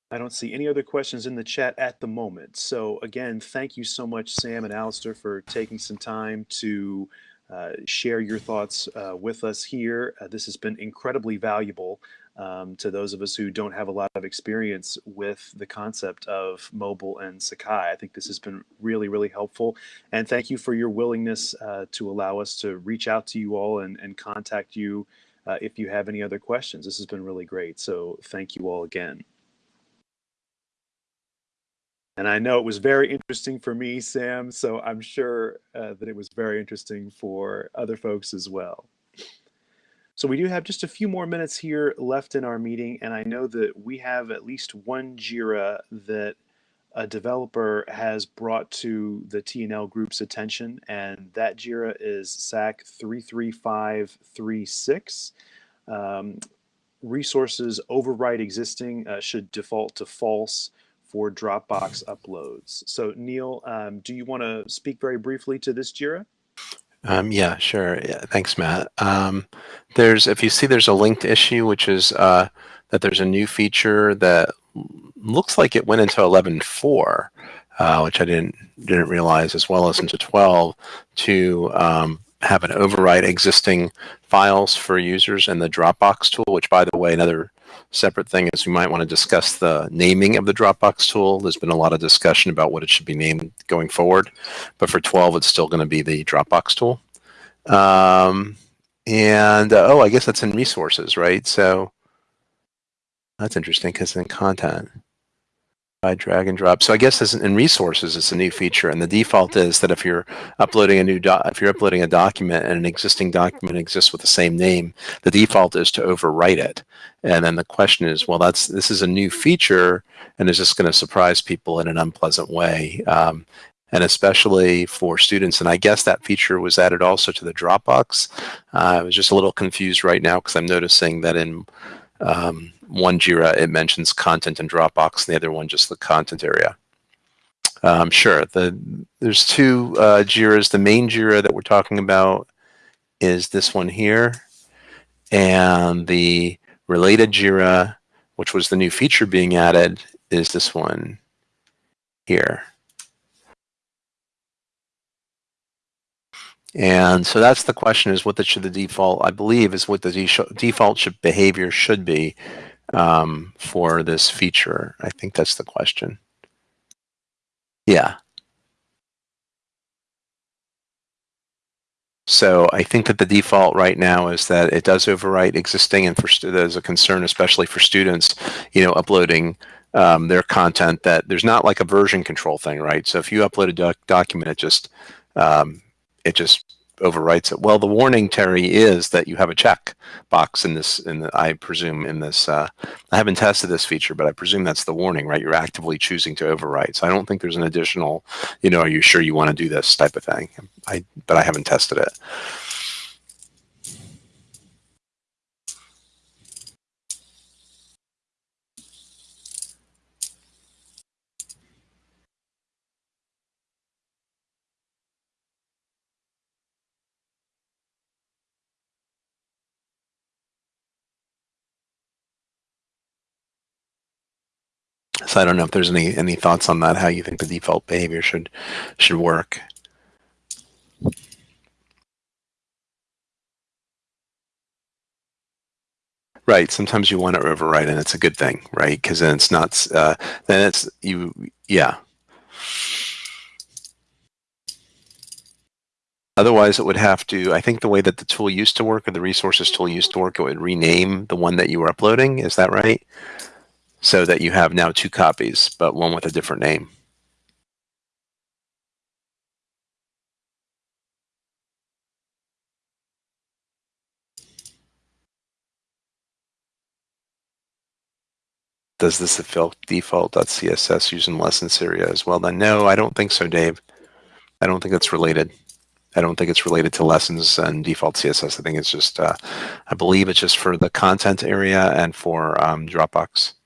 I don't see any other questions in the chat at the moment. So again, thank you so much, Sam and Alistair, for taking some time to uh, share your thoughts uh, with us here. Uh, this has been incredibly valuable um, to those of us who don't have a lot of experience with the concept of mobile and Sakai. I think this has been really, really helpful. And thank you for your willingness uh, to allow us to reach out to you all and, and contact you uh, if you have any other questions. This has been really great. So thank you all again. And I know it was very interesting for me, Sam, so I'm sure uh, that it was very interesting for other folks as well. So we do have just a few more minutes here left in our meeting, and I know that we have at least one JIRA that a developer has brought to the TNL group's attention, and that JIRA is SAK 33536. Um, resources override existing uh, should default to false for Dropbox uploads. So Neal, um, do you want to speak very briefly to this JIRA? Um, yeah, sure. Yeah, thanks, Matt. Um, there's, if you see, there's a linked issue, which is uh, that there's a new feature that looks like it went into 11.4, uh, which I didn't didn't realize, as well as into 12, to um, have an override existing files for users in the Dropbox tool, which by the way, another separate thing is we might want to discuss the naming of the Dropbox tool. There's been a lot of discussion about what it should be named going forward, but for 12, it's still going to be the Dropbox tool. Um, and uh, oh, I guess that's in resources, right? So that's interesting because in content by drag and drop. So I guess in resources, it's a new feature, and the default is that if you're uploading a new if you're uploading a document and an existing document exists with the same name, the default is to overwrite it. And then the question is, well, that's this is a new feature, and is this going to surprise people in an unpleasant way? Um, and especially for students. And I guess that feature was added also to the Dropbox. Uh, I was just a little confused right now because I'm noticing that in um, one JIRA, it mentions content and Dropbox, and the other one just the content area. Um, sure, the, there's two uh, JIRAs. The main JIRA that we're talking about is this one here, and the related JIRA, which was the new feature being added, is this one here. And so that's the question is what the, should the default, I believe is what the default should, behavior should be um, for this feature. I think that's the question. Yeah. So I think that the default right now is that it does overwrite existing and for there's a concern, especially for students, you know, uploading um, their content that there's not like a version control thing, right? So if you upload a doc document, it just um, it just overwrites it. Well, the warning, Terry, is that you have a check box in this, in the, I presume in this, uh, I haven't tested this feature, but I presume that's the warning, right? You're actively choosing to overwrite. So I don't think there's an additional, you know, are you sure you want to do this type of thing? I, but I haven't tested it. I don't know if there's any any thoughts on that, how you think the default behavior should should work. Right. Sometimes you want to overwrite, and it's a good thing, right? Because then it's not. Uh, then it's you. Yeah. Otherwise, it would have to. I think the way that the tool used to work, or the resources tool used to work, it would rename the one that you were uploading. Is that right? So that you have now two copies, but one with a different name. Does this affect default.css using lessons area as well? Then no, I don't think so, Dave. I don't think it's related. I don't think it's related to lessons and default CSS. I think it's just, uh, I believe it's just for the content area and for um, Dropbox.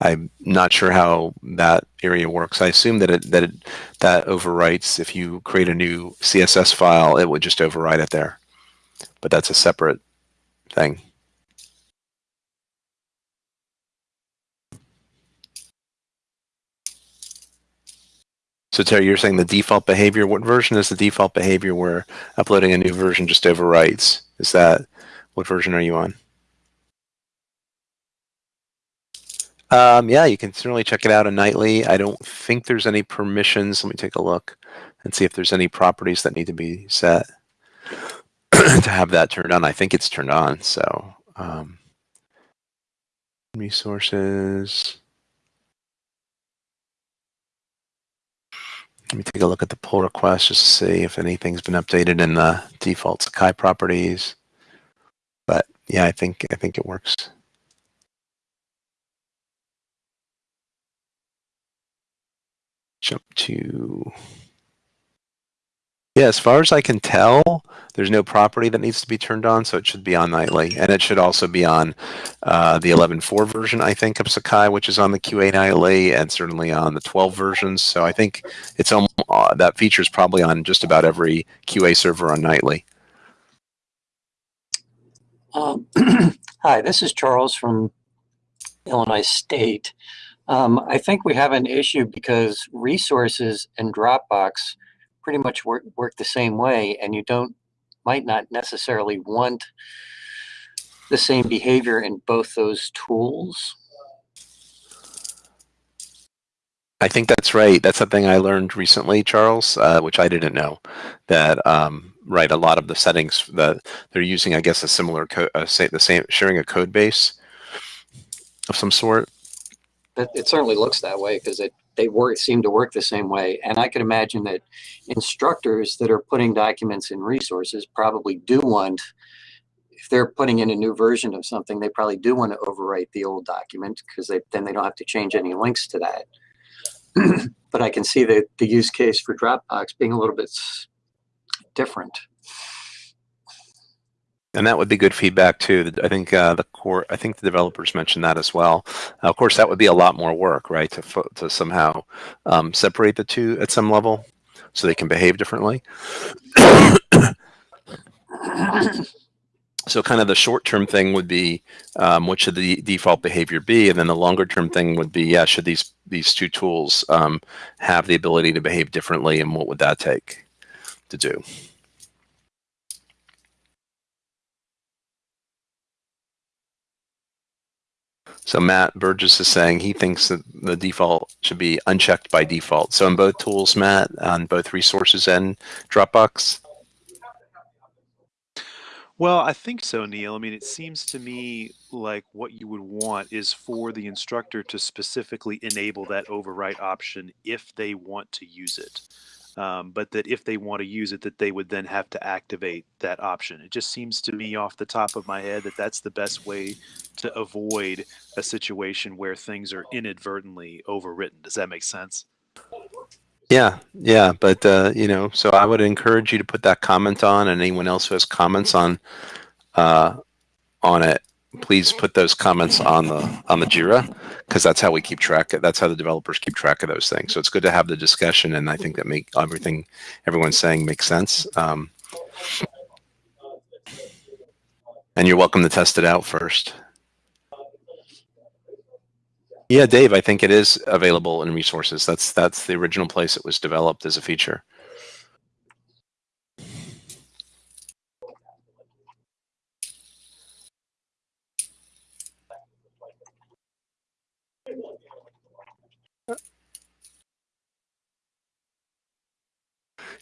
I'm not sure how that area works. I assume that it, that it, that overwrites if you create a new CSS file, it would just overwrite it there. But that's a separate thing. So Terry, you're saying the default behavior, what version is the default behavior where uploading a new version just overwrites? Is that, what version are you on? Um, yeah, you can certainly check it out in nightly. I don't think there's any permissions. Let me take a look and see if there's any properties that need to be set to have that turned on. I think it's turned on. So um, resources. Let me take a look at the pull request just to see if anything's been updated in the default Sakai properties. But yeah, I think I think it works. Jump to yeah, as far as I can tell, there's no property that needs to be turned on, so it should be on nightly. And it should also be on uh, the 11.4 version, I think, of Sakai, which is on the QA nightly, and certainly on the 12 versions. So I think it's um, uh, that feature is probably on just about every QA server on nightly. Um, hi, this is Charles from Illinois State. Um, I think we have an issue because resources and Dropbox pretty much work, work the same way and you don't, might not necessarily want the same behavior in both those tools. I think that's right. That's something I learned recently, Charles, uh, which I didn't know. That um, right, a lot of the settings that they're using, I guess, a similar code, uh, say the same, sharing a code base of some sort. It, it certainly looks that way because it they work seem to work the same way. And I can imagine that instructors that are putting documents in resources probably do want, if they're putting in a new version of something, they probably do want to overwrite the old document because they then they don't have to change any links to that. but I can see the, the use case for Dropbox being a little bit different. And that would be good feedback too. I think uh, the core, I think the developers mentioned that as well. Uh, of course, that would be a lot more work, right? To to somehow um, separate the two at some level, so they can behave differently. so kind of the short-term thing would be um, what should the default behavior be, and then the longer-term thing would be, yeah, should these these two tools um, have the ability to behave differently, and what would that take to do? So Matt Burgess is saying he thinks that the default should be unchecked by default. So in both tools, Matt, on both resources and Dropbox? Well, I think so, Neal. I mean, it seems to me like what you would want is for the instructor to specifically enable that overwrite option if they want to use it. Um, but that if they want to use it, that they would then have to activate that option. It just seems to me off the top of my head that that's the best way to avoid a situation where things are inadvertently overwritten. Does that make sense? Yeah, yeah, but uh, you know, so I would encourage you to put that comment on, and anyone else who has comments on uh, on it, please put those comments on the on the Jira because that's how we keep track. Of, that's how the developers keep track of those things. So it's good to have the discussion, and I think that make everything everyone's saying makes sense. Um, and you're welcome to test it out first. Yeah, Dave, I think it is available in resources. That's that's the original place it was developed as a feature.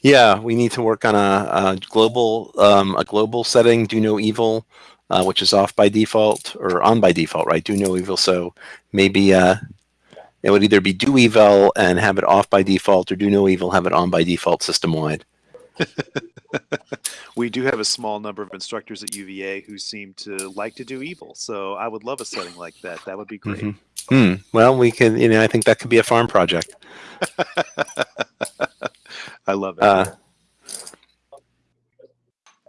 Yeah, we need to work on a, a global um, a global setting. Do no evil uh, which is off by default or on by default, right? Do no evil. So maybe uh, it would either be do evil and have it off by default or do no evil, have it on by default system wide. we do have a small number of instructors at UVA who seem to like to do evil. So I would love a setting like that. That would be great. Mm -hmm. hmm. Well, we can, you know, I think that could be a farm project. I love it. Uh,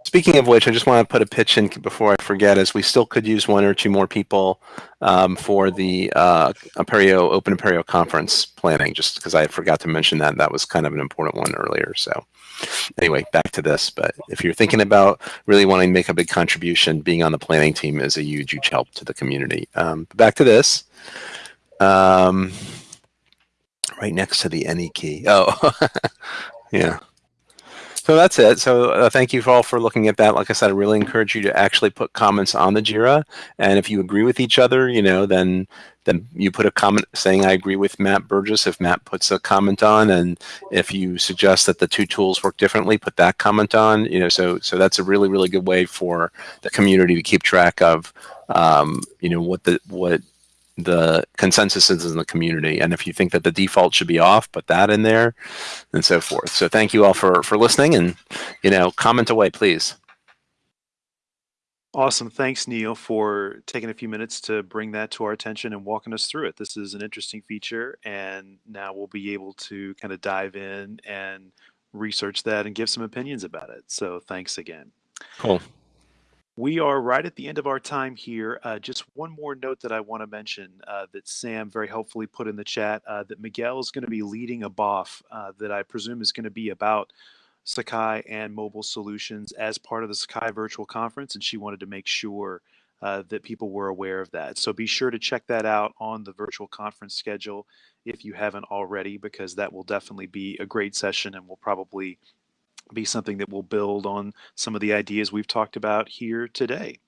Speaking of which, I just want to put a pitch in before I forget, as we still could use one or two more people um, for the uh, Apereo Open Apereo conference planning, just because I forgot to mention that. That was kind of an important one earlier. So anyway, back to this. But if you're thinking about really wanting to make a big contribution, being on the planning team is a huge, huge help to the community. Um, back to this. Um, right next to the any key. Oh, yeah. So that's it. So uh, thank you all for looking at that. Like I said, I really encourage you to actually put comments on the JIRA. And if you agree with each other, you know, then then you put a comment saying I agree with Matt Burgess if Matt puts a comment on. And if you suggest that the two tools work differently, put that comment on. You know, so so that's a really, really good way for the community to keep track of um, you know, what the what the consensus is in the community. And if you think that the default should be off, put that in there and so forth. So thank you all for, for listening and, you know, comment away, please. Awesome. Thanks, Neal, for taking a few minutes to bring that to our attention and walking us through it. This is an interesting feature, and now we'll be able to kind of dive in and research that and give some opinions about it. So thanks again. Cool. We are right at the end of our time here. Uh, just one more note that I want to mention uh, that Sam very helpfully put in the chat uh, that Miguel is going to be leading a BOF uh, that I presume is going to be about Sakai and mobile solutions as part of the Sakai virtual conference. And she wanted to make sure uh, that people were aware of that. So be sure to check that out on the virtual conference schedule if you haven't already, because that will definitely be a great session and we'll probably be something that will build on some of the ideas we've talked about here today.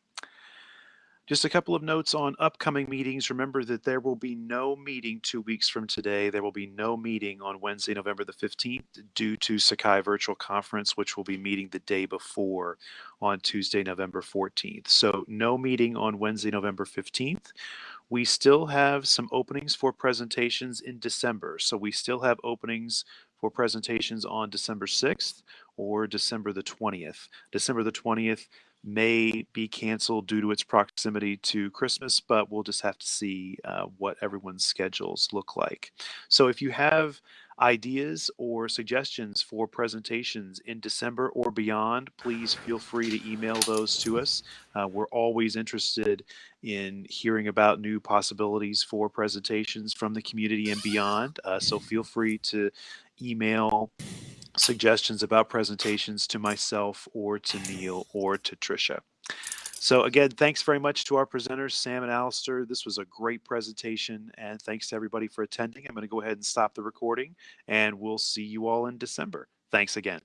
Just a couple of notes on upcoming meetings. Remember that there will be no meeting two weeks from today. There will be no meeting on Wednesday, November the 15th due to Sakai Virtual Conference, which will be meeting the day before on Tuesday, November 14th. So no meeting on Wednesday, November 15th. We still have some openings for presentations in December. So we still have openings for presentations on December 6th or December the 20th. December the 20th may be canceled due to its proximity to Christmas, but we'll just have to see uh, what everyone's schedules look like. So if you have ideas or suggestions for presentations in December or beyond, please feel free to email those to us. Uh, we're always interested in hearing about new possibilities for presentations from the community and beyond. Uh, so feel free to email suggestions about presentations to myself or to Neal or to Tricia. So again, thanks very much to our presenters, Sam and Alistair. This was a great presentation and thanks to everybody for attending. I'm going to go ahead and stop the recording and we'll see you all in December. Thanks again.